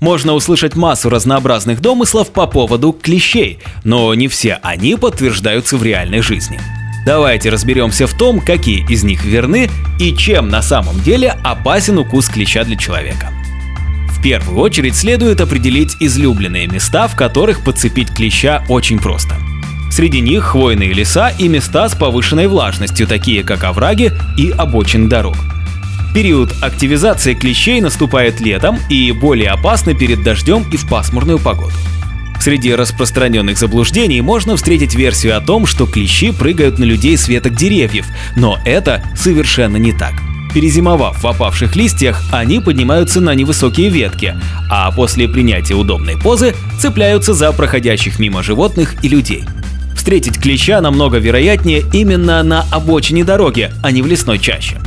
Можно услышать массу разнообразных домыслов по поводу клещей, но не все они подтверждаются в реальной жизни. Давайте разберемся в том, какие из них верны и чем на самом деле опасен укус клеща для человека. В первую очередь следует определить излюбленные места, в которых подцепить клеща очень просто. Среди них хвойные леса и места с повышенной влажностью, такие как овраги и обочин дорог. Период активизации клещей наступает летом и более опасны перед дождем и в пасмурную погоду. Среди распространенных заблуждений можно встретить версию о том, что клещи прыгают на людей с веток деревьев, но это совершенно не так. Перезимовав в опавших листьях, они поднимаются на невысокие ветки, а после принятия удобной позы цепляются за проходящих мимо животных и людей. Встретить клеща намного вероятнее именно на обочине дороги, а не в лесной чаще.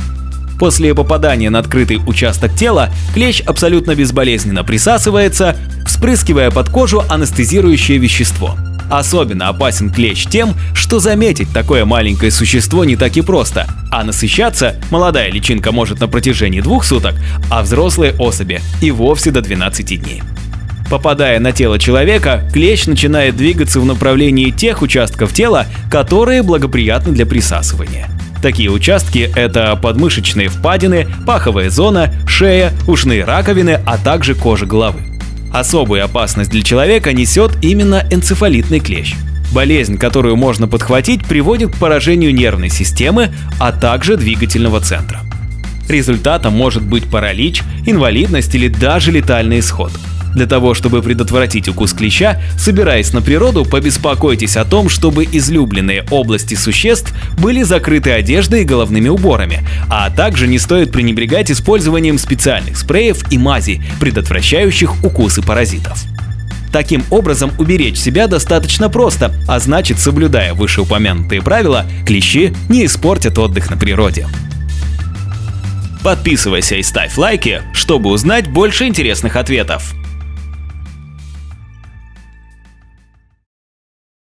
После попадания на открытый участок тела клещ абсолютно безболезненно присасывается, вспрыскивая под кожу анестезирующее вещество. Особенно опасен клещ тем, что заметить такое маленькое существо не так и просто, а насыщаться молодая личинка может на протяжении двух суток, а взрослые особи и вовсе до 12 дней. Попадая на тело человека, клещ начинает двигаться в направлении тех участков тела, которые благоприятны для присасывания. Такие участки – это подмышечные впадины, паховая зона, шея, ушные раковины, а также кожа головы. Особую опасность для человека несет именно энцефалитный клещ. Болезнь, которую можно подхватить, приводит к поражению нервной системы, а также двигательного центра. Результатом может быть паралич, инвалидность или даже летальный исход – для того, чтобы предотвратить укус клеща, собираясь на природу, побеспокойтесь о том, чтобы излюбленные области существ были закрыты одеждой и головными уборами, а также не стоит пренебрегать использованием специальных спреев и мазей, предотвращающих укусы паразитов. Таким образом, уберечь себя достаточно просто, а значит, соблюдая вышеупомянутые правила, клещи не испортят отдых на природе. Подписывайся и ставь лайки, чтобы узнать больше интересных ответов.